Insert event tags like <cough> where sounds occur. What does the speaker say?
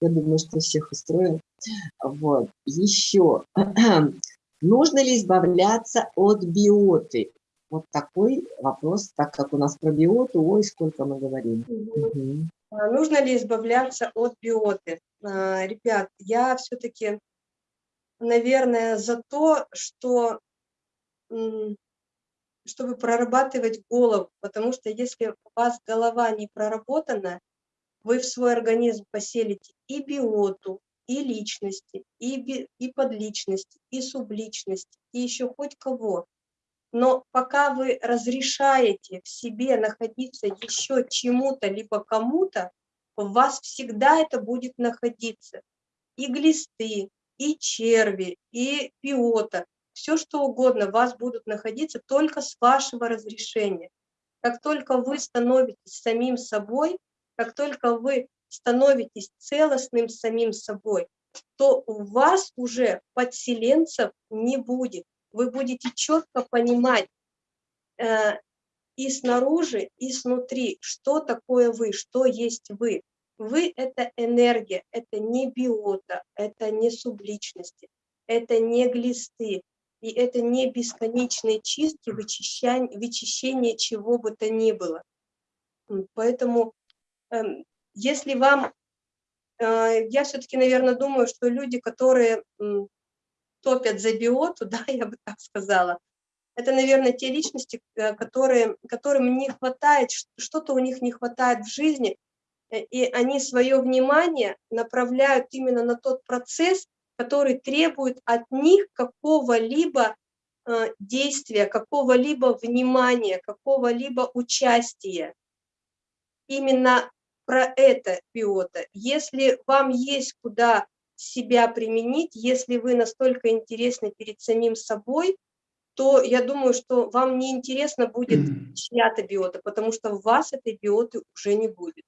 Я думаю, что всех устроил. Вот. Еще. <clears throat> Нужно ли избавляться от биоты? Вот такой вопрос, так как у нас про биоту, ой, сколько мы говорим. Угу. Нужно ли избавляться от биоты? А, ребят, я все-таки, наверное, за то, что чтобы прорабатывать голову, потому что если у вас голова не проработана, вы в свой организм поселите и биоту, и личности, и, би, и подличности, и субличности, и еще хоть кого. Но пока вы разрешаете в себе находиться еще чему-то, либо кому-то, в вас всегда это будет находиться. И глисты, и черви, и биота, все что угодно, вас будут находиться только с вашего разрешения. Как только вы становитесь самим собой, как только вы становитесь целостным самим собой, то у вас уже подселенцев не будет. Вы будете четко понимать э, и снаружи, и снутри, что такое вы, что есть вы. Вы – это энергия, это не биота, это не субличности, это не глисты, и это не бесконечные чистки, вычищение, вычищение чего бы то ни было. Поэтому если вам, э, я все-таки, наверное, думаю, что люди, которые топят за биоту, <laughs> да, я бы так сказала, это, наверное, те личности, э, которые, которым не хватает, что-то у них не хватает в жизни, э, и они свое внимание направляют именно на тот процесс, который требует от них какого-либо действия, какого-либо внимания, какого-либо участия. Именно про это биота. Если вам есть куда себя применить, если вы настолько интересны перед самим собой, то я думаю, что вам не интересно будет чья-то биота, потому что у вас этой биоты уже не будет.